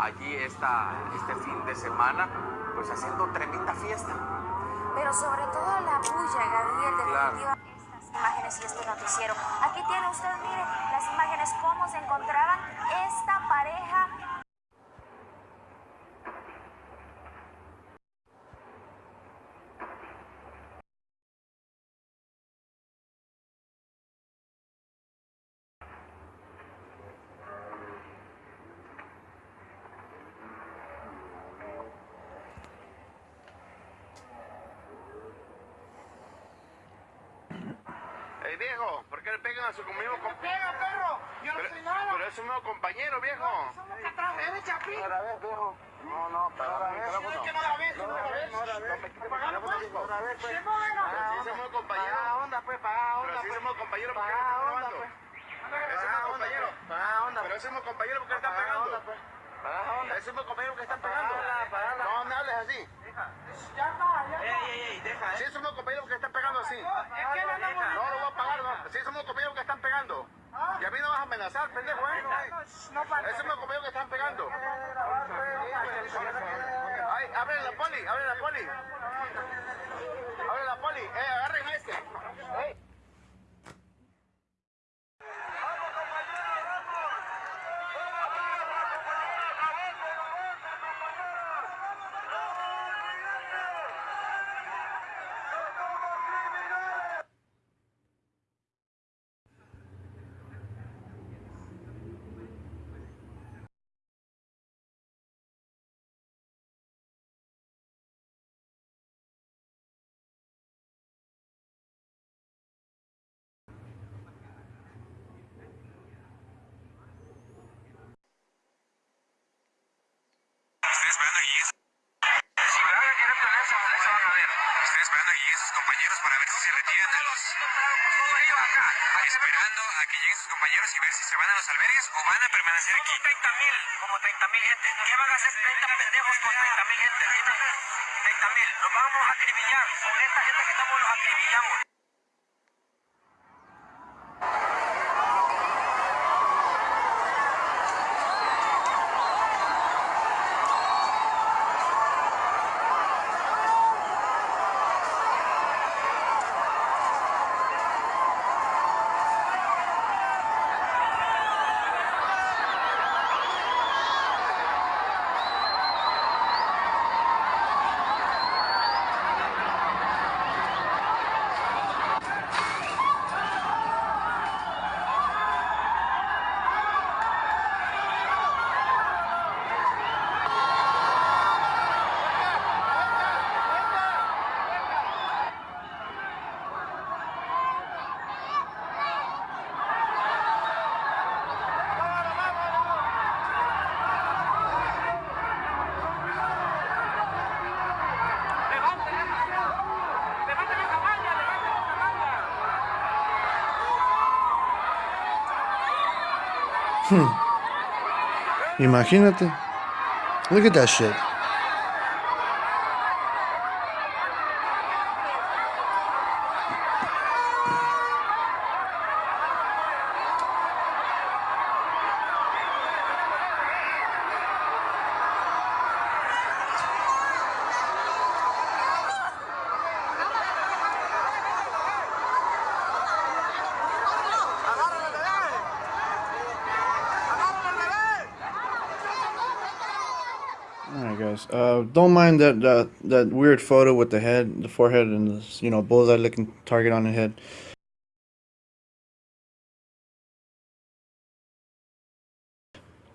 allí esta, este fin de semana, pues haciendo tremenda fiesta. Pero sobre todo la bulla, Gabriel, Claro. definitiva. Estas imágenes y este noticiero. Aquí tiene usted, mire, las imágenes, cómo se encontraban esta pareja Ey, viejo, ¿por qué le pegan a su mismo compañero? ¡Pega, perro! ¡Yo no Pero, soy nada! pero es su mismo compañero, viejo. ¡Somos catrajeros, chapín! Otra vez, viejo. No, no, para Otra vez, no, que no la ves, no la ves. No, Pagalo, pues. Otra vez, pues. Sí, bueno. Pero si somos compañeros. Paga onda, pues, paga onda, Pero si pues. somos compañeros, ¿por qué le están onda, robando? pues. Ese es mi compañero. Paga onda, Pero ese es mi compañero porque le están pegando. onda, pues. Paga onda. Ese es mi compañero que están pegando. No me hables así. Ya está, ya está. Si somos compañeros que están pegando así. Es que no No no. Si somos compañeros que están pegando. Y a mí no vas a amenazar, pendejo, ¿eh? No falta. Ese es mi compañero que están pegando. Ay, abre la poli, abre la poli. Abre la poli. Eh, agarren a este. A. Si van a querer pelear, eso van a ver. Estoy esperando a Guillén y sus compañeros para ver si se retiran a los... Esperando a que lleguen sus compañeros y ver si se van a los albergues o van a permanecer aquí. 30 mil, como 30 mil gente. ¿Qué van a hacer 30 pendejos con 30 mil gente? Dime. 30 mil. Vamos a acribillar. Con esta gente que estamos los acribillamos. Imagínate. Look at that shit. Guys. Uh, don't mind that, that that weird photo with the head, the forehead, and this you know bullseye-looking target on the head.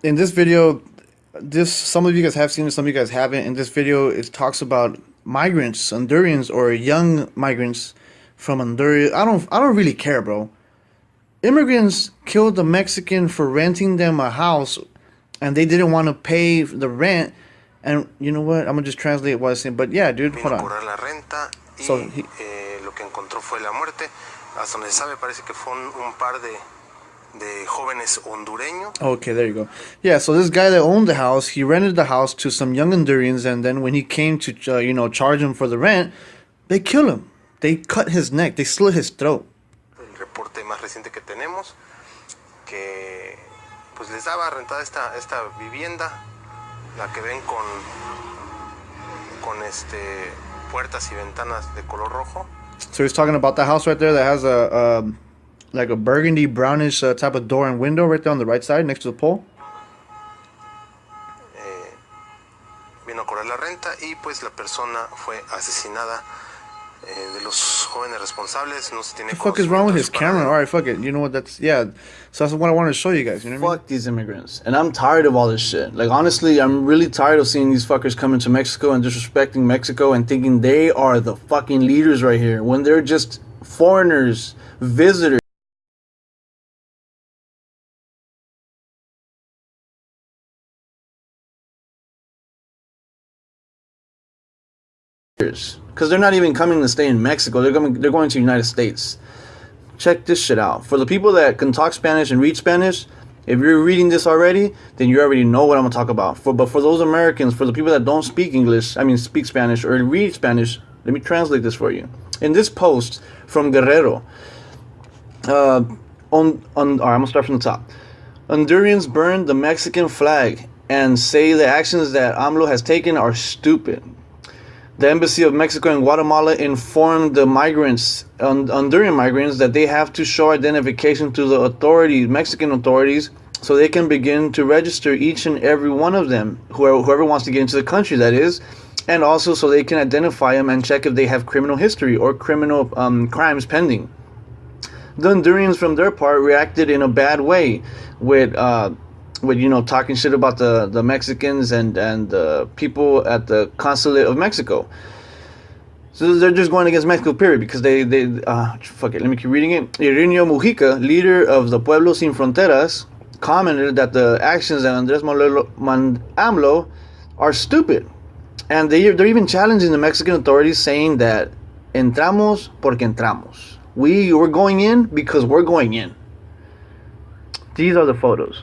In this video, this some of you guys have seen it, some of you guys haven't. In this video, it talks about migrants, Hondurans, or young migrants from Honduras. I don't, I don't really care, bro. Immigrants killed a Mexican for renting them a house, and they didn't want to pay the rent. And you know what? I'm gonna just translate what I'm saying. But yeah, dude, hold on. la renta y So, he- eh, lo que encontró fue la muerte. Hasta donde sabe parece que fue un, un par de, de jóvenes hondureños. Okay, there you go. Yeah, so this guy that owned the house, he rented the house to some young Hondurians, and then when he came to, uh, you know, charge him for the rent, they kill him. They cut his neck. They slit his throat. El reporte más reciente que tenemos, que pues les daba rentada esta, esta vivienda, la que ven con, con este, puertas y ventanas de color rojo. So he's talking about the house right there that has a, um, like a burgundy brownish uh, type of door and window right there on the right side next to the pole. Eh, vino a cobrar la renta y pues la persona fue asesinada. Eh, de los jóvenes responsables no se tiene The fuck is wrong with his camera? All right, fuck it. You know what? That's yeah. So that's what I wanted to show you guys. You know what I mean? Fuck these immigrants. And I'm tired of all this shit. Like, honestly, I'm really tired of seeing these fuckers come into Mexico and disrespecting Mexico and thinking they are the fucking leaders right here when they're just foreigners, visitors. Because they're not even coming to stay in Mexico. They're coming. They're going to the United States. Check this shit out. For the people that can talk Spanish and read Spanish, if you're reading this already, then you already know what I'm gonna talk about. For but for those Americans, for the people that don't speak English, I mean speak Spanish or read Spanish, let me translate this for you. In this post from Guerrero, uh, on on, all right, I'm gonna start from the top. Hondurans burn the Mexican flag and say the actions that AMLO has taken are stupid. The embassy of Mexico and Guatemala informed the migrants, Hon- Honduran migrants, that they have to show identification to the authorities, Mexican authorities, so they can begin to register each and every one of them, whoever, whoever wants to get into the country, that is, and also so they can identify them and check if they have criminal history or criminal um, crimes pending. The Hondurans, from their part, reacted in a bad way, with uh, with you know talking shit about the the Mexicans and and the people at the consulate of Mexico. So they're just going against Mexico, period, because they they uh, fuck it. Let me keep reading it. Irineo Mujica, leader of the Pueblo Sin Fronteras, commented that the actions of Andres Manuel AMLO are stupid, and they they're even challenging the Mexican authorities, saying that entramos porque entramos. We we're going in because we're going in. These are the photos.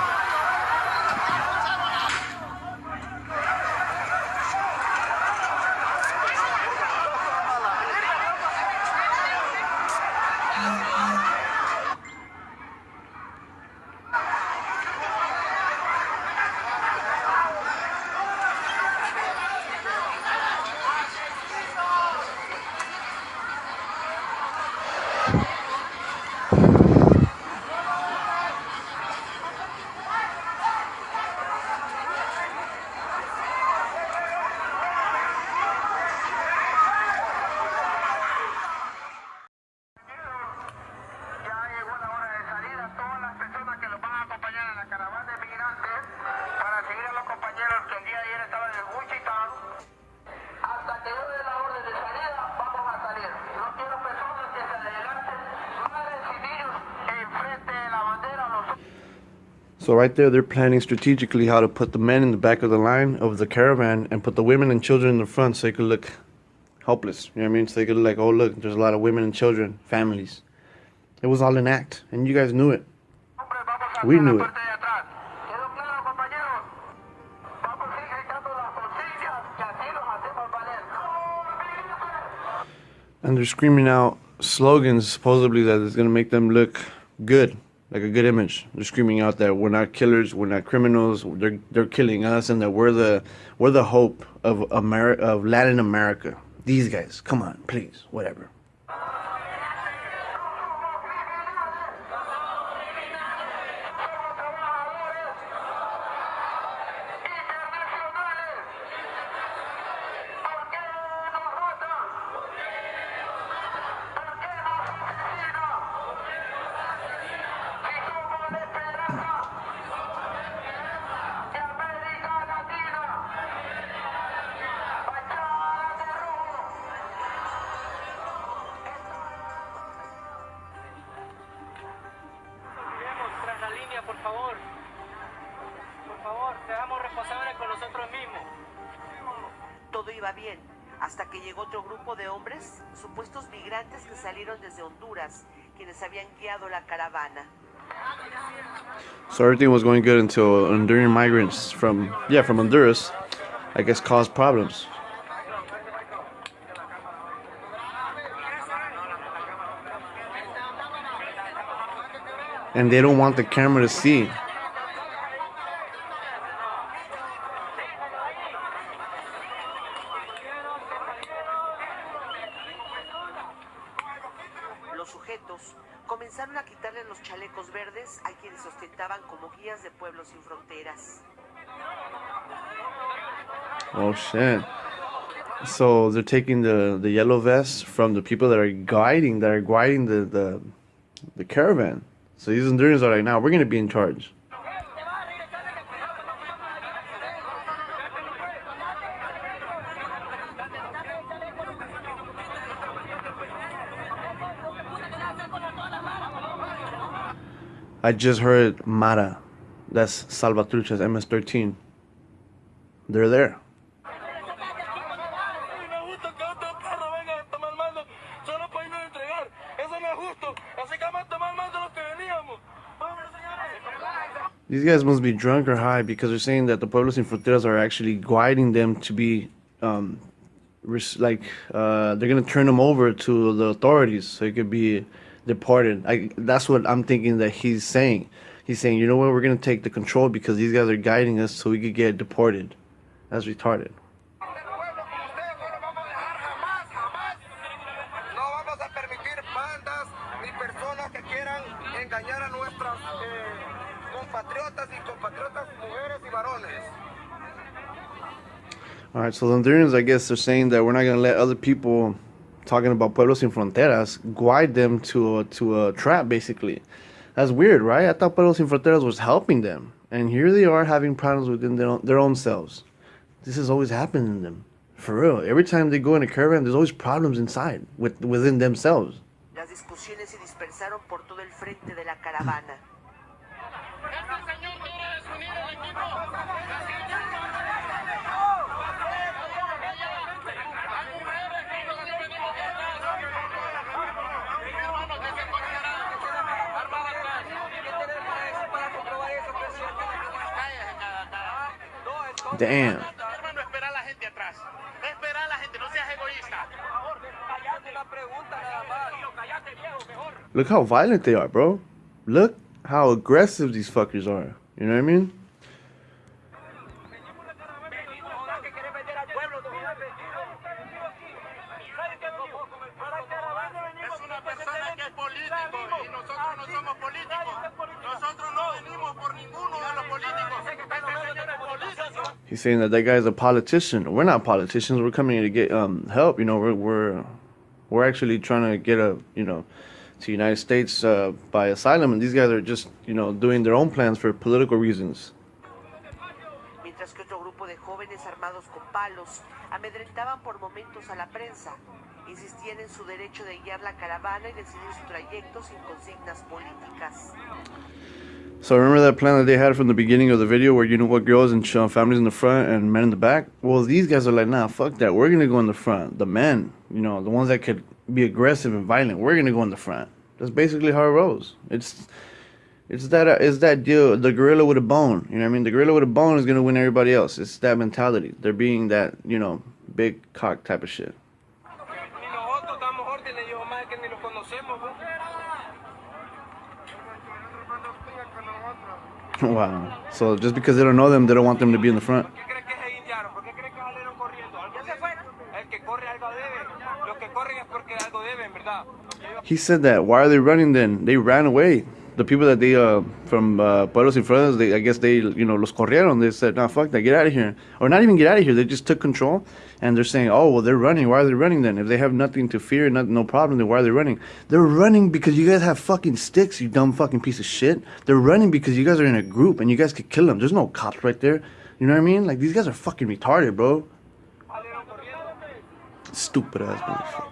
So right there, they're planning strategically how to put the men in the back of the line of the caravan and put the women and children in the front so they could look helpless. You know what I mean? So they could like, oh look, there's a lot of women and children, families. It was all an act, and you guys knew it. We knew it. And they're screaming out slogans supposedly that is gonna make them look good, like a good image. They're screaming out that we're not killers, we're not criminals, they're they're killing us, and that we're the we're the hope of America of Latin America. These guys, come on, please, whatever. Hasta que llegó otro grupo de hombres, supuestos migrantes que salieron desde Honduras, quienes habían guiado la caravana. So everything was going good until Honduran migrants from yeah from Honduras, I guess, caused problems. And they don't want the camera to see. Shit. So they're taking the, the yellow vests from the people that are guiding that are guiding the, the the caravan. So these Hondurans are like, now we're gonna be in charge. I just heard Mara. That's Salvatrucha's MS-13. They're there. These guys must be drunk or high because they're saying that the Pueblos Sin Fronteras are actually guiding them to be, um, like, uh, they're gonna turn them over to the authorities so they could be deported. I, that's what I'm thinking that he's saying. He's saying, you know what, we're gonna take the control because these guys are guiding us so we could get deported. That's retarded. All right, so the Hondurans, I guess, they're saying that we're not gonna let other people talking about Pueblos Sin Fronteras guide them to a, to a trap, basically. That's weird, right? I thought Pueblos Sin Fronteras was helping them, and here they are having problems within their own, their own selves. This has always happened in them, for real. Every time they go in a caravan, there's always problems inside with within themselves. Las discusiones se dispersaron por todo el frente de la caravana. Damn. Hermano, espera a la gente atrás. Espera a la gente, no seas egoísta. Look how violent they are, bro. Look how aggressive these fuckers are. You know what I mean? He's saying that that guy's a politician. We're not politicians. We're coming to get um, help. You know, we're we're we're actually trying to get a you know to the United States uh, by asylum, and these guys are just you know doing their own plans for political reasons. Amedrentaban por momentos a la prensa. Insistían en su derecho de guiar la caravana y decidir su trayecto sin consignas políticas. So remember that plan that they had from the beginning of the video where you know what girls and families in the front and men in the back? Well, these guys are like, nah, fuck that. We're gonna go in the front. The men, you know, the ones that could be aggressive and violent, we're gonna go in the front. That's basically how it rolls. It's it's that uh, it's that deal. The gorilla with a bone. You know what I mean? The gorilla with a bone is gonna win everybody else. It's that mentality. They're being that you know big cock type of shit. wow. So just because they don't know them, they don't want them to be in the front. ¿Por qué crees que se indiaron? ¿Por qué crees que salieron corriendo? ¿Algo se fueron? El que corre algo debe. Los que corren es porque algo deben, ¿verdad? Lo que yo- He said that. Why are they running then? They ran away. The people that they uh from uh, Pueblos y they I guess they you know los corrieron. They said, "Nah, fuck that, get out of here," or not even get out of here. They just took control, and they're saying, "Oh, well, they're running. Why are they running then? If they have nothing to fear, not, no problem, then why are they running? They're running because you guys have fucking sticks, you dumb fucking piece of shit. They're running because you guys are in a group and you guys could kill them. There's no cops right there. You know what I mean? Like these guys are fucking retarded, bro. Stupid ass motherfucker.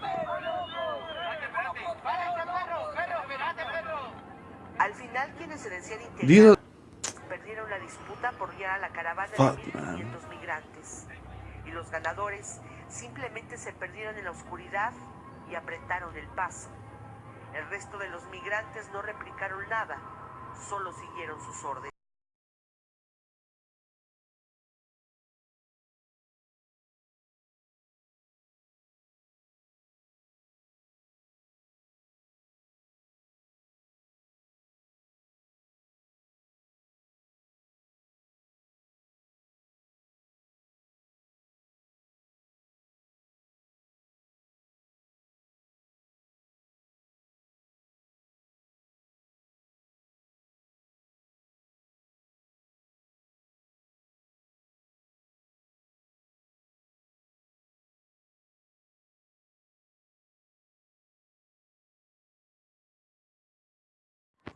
Perdieron la disputa por guiar a la caravana Fuck, de 1.500 migrantes. Y los ganadores simplemente se perdieron en la oscuridad y apretaron el paso. El resto de los migrantes no replicaron nada, solo siguieron sus órdenes.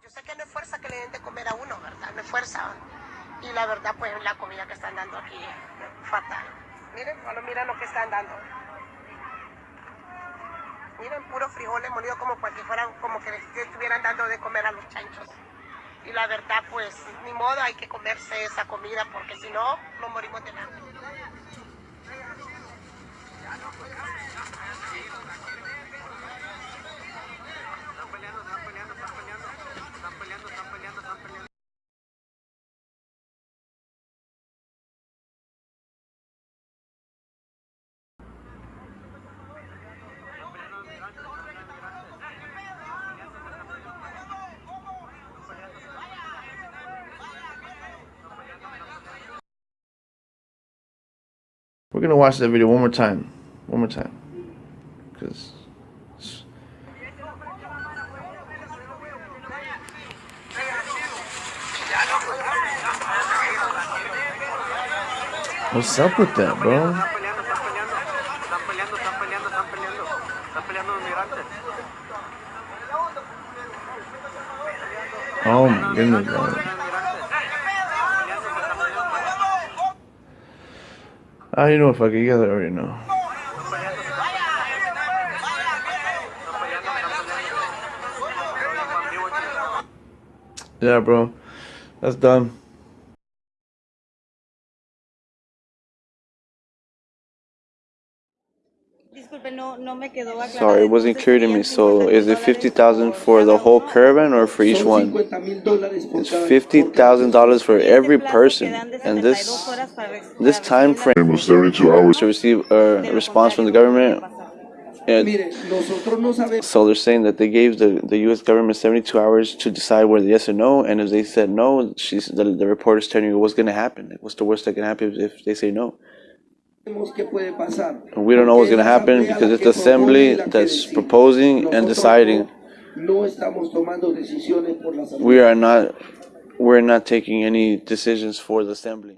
Yo sé que no es fuerza que le den de comer a uno, ¿verdad? No es fuerza. Y la verdad, pues la comida que están dando aquí es fatal. Miren, bueno, miren lo que están dando. Miren, puros frijoles molidos como pues, si fueran, como que estuvieran dando de comer a los chanchos. Y la verdad, pues, ni modo, hay que comerse esa comida porque si no, nos morimos de hambre. We're gonna watch that video one more time, one more time, because what's up with that, bro? Oh my goodness, bro. Ah, you know what? Fuck it, you guys already know. Yeah, bro, that's done. Sorry, it wasn't clear to me. So, is it fifty thousand for the whole caravan or for each one? It's fifty thousand dollars for every person, and this this time frame was 32 hours. to receive a response from the government. And so they're saying that they gave the, the U.S. government 72 hours to decide whether yes or no, and if they said no, she's the, the reporter's telling you what's going to happen. What's the worst that can happen if they say no? And we don't know what's going to happen because it's the assembly that's proposing and deciding. We are not we're not taking any decisions for the assembly.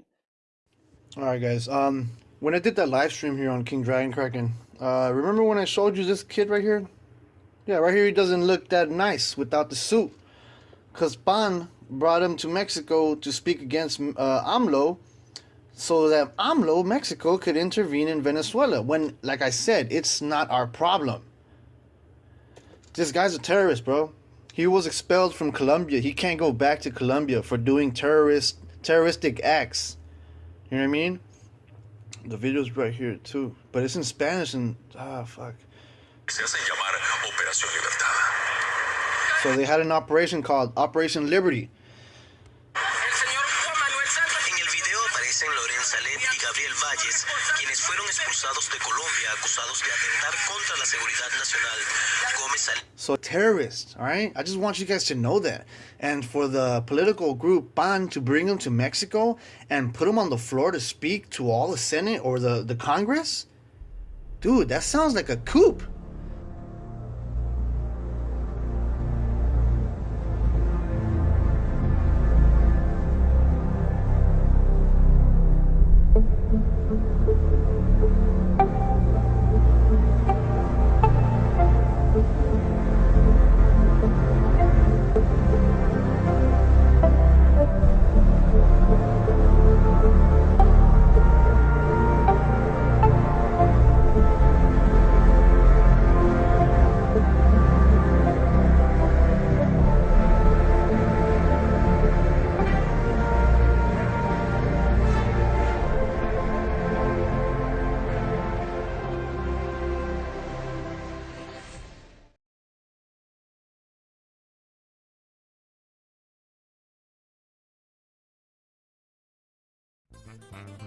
All right, guys. Um, when I did that live stream here on King Dragon Kraken, uh, remember when I showed you this kid right here? Yeah, right here he doesn't look that nice without the suit. Cause PAN brought him to Mexico to speak against uh, AMLO, so that AMLO, Mexico, could intervene in Venezuela. When, like I said, it's not our problem. This guy's a terrorist, bro. He was expelled from Colombia. He can't go back to Colombia for doing terrorist terroristic acts. You know what I mean? The video's right here too, but it's in Spanish and ah fuck. Se hacen llamar Operación Libertad. So they had an operation called Operation Liberty. Expulsados de Colombia acusados de atentar contra la seguridad nacional. Gómez So terrorists, all right? I just want you guys to know that. And for the political group PAN to bring them to Mexico and put them on the floor to speak to all the Senate or the, the Congress, dude, that sounds like a coup. You.